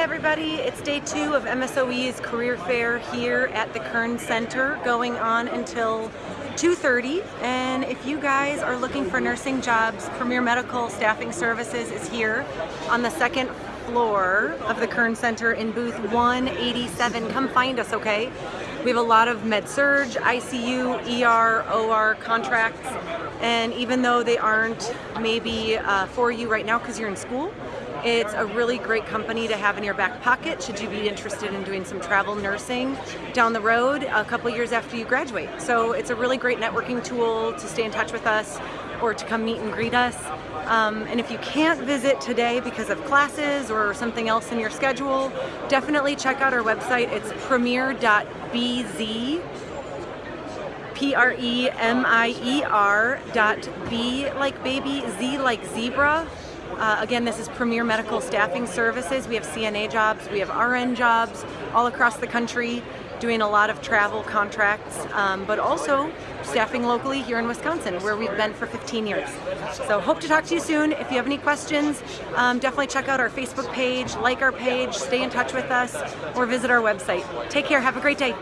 everybody, it's day two of MSOE's career fair here at the Kern Center going on until 2.30 and if you guys are looking for nursing jobs, Premier Medical Staffing Services is here on the second floor of the Kern Center in booth 187. Come find us, okay? We have a lot of med-surg, ICU, ER, OR contracts and even though they aren't maybe uh, for you right now because you're in school, it's a really great company to have in your back pocket should you be interested in doing some travel nursing down the road a couple years after you graduate. So it's a really great networking tool to stay in touch with us or to come meet and greet us. Um, and if you can't visit today because of classes or something else in your schedule, definitely check out our website. It's premier.bz P-R-E-M-I-E-R dot B like baby, Z like zebra, uh, again, this is Premier Medical Staffing Services. We have CNA jobs, we have RN jobs all across the country, doing a lot of travel contracts, um, but also staffing locally here in Wisconsin, where we've been for 15 years. So hope to talk to you soon. If you have any questions, um, definitely check out our Facebook page, like our page, stay in touch with us, or visit our website. Take care, have a great day.